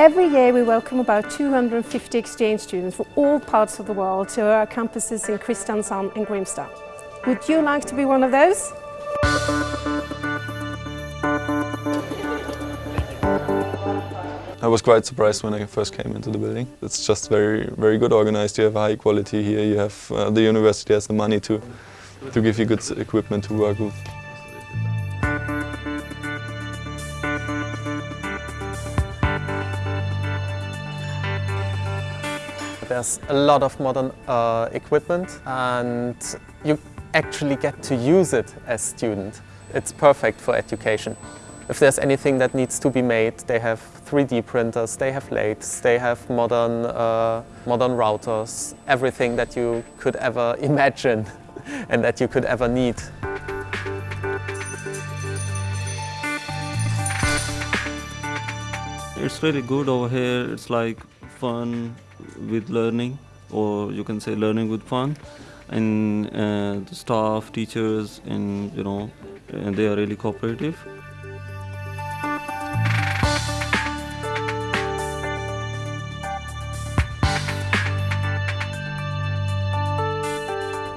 Every year we welcome about 250 exchange students from all parts of the world to our campuses in Kristiansand and Grimstad. Would you like to be one of those? I was quite surprised when I first came into the building. It's just very, very good organized. You have high quality here. You have uh, the university has the money to to give you good equipment to work with. There's a lot of modern uh, equipment and you actually get to use it as student. It's perfect for education. If there's anything that needs to be made, they have 3D printers, they have lathes, they have modern, uh, modern routers, everything that you could ever imagine and that you could ever need. It's really good over here. It's like fun with learning or you can say learning with fun and uh, the staff, teachers and you know and they are really cooperative.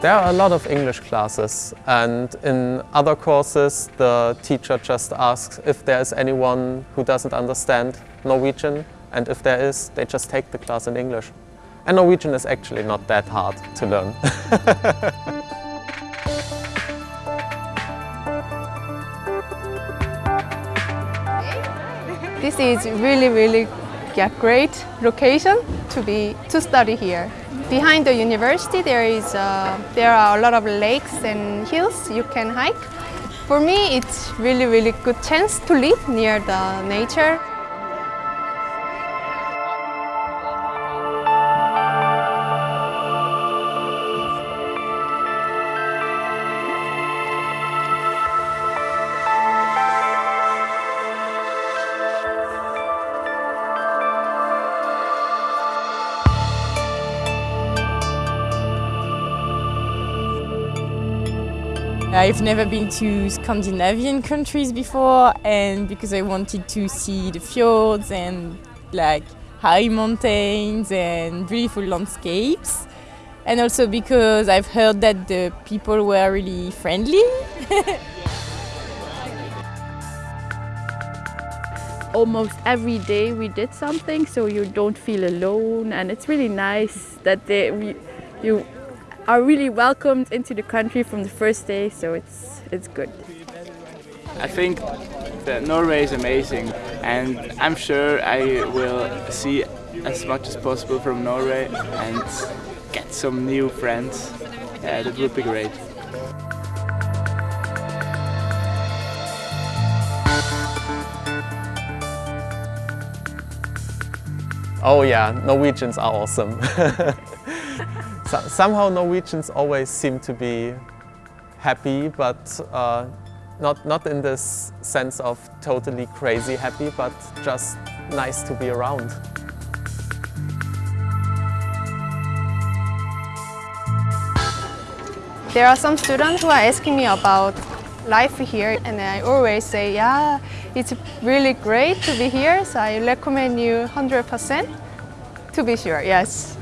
There are a lot of English classes and in other courses the teacher just asks if there is anyone who doesn't understand Norwegian and if there is, they just take the class in English. And Norwegian is actually not that hard to learn. This is really, really yeah, great location to be to study here. Behind the university there is uh, there are a lot of lakes and hills you can hike. For me it's really really good chance to live near the nature. Uh, I've never been to Scandinavian countries before and because I wanted to see the fjords and like high mountains and beautiful landscapes and also because I've heard that the people were really friendly. Almost every day we did something so you don't feel alone and it's really nice that they, we, you are really welcomed into the country from the first day, so it's, it's good. I think that Norway is amazing and I'm sure I will see as much as possible from Norway and get some new friends. Yeah, that would be great. Oh yeah, Norwegians are awesome. so, somehow Norwegians always seem to be happy, but uh, not, not in this sense of totally crazy happy, but just nice to be around. There are some students who are asking me about life here and I always say, yeah, it's really great to be here, so I recommend you 100% to be sure, yes.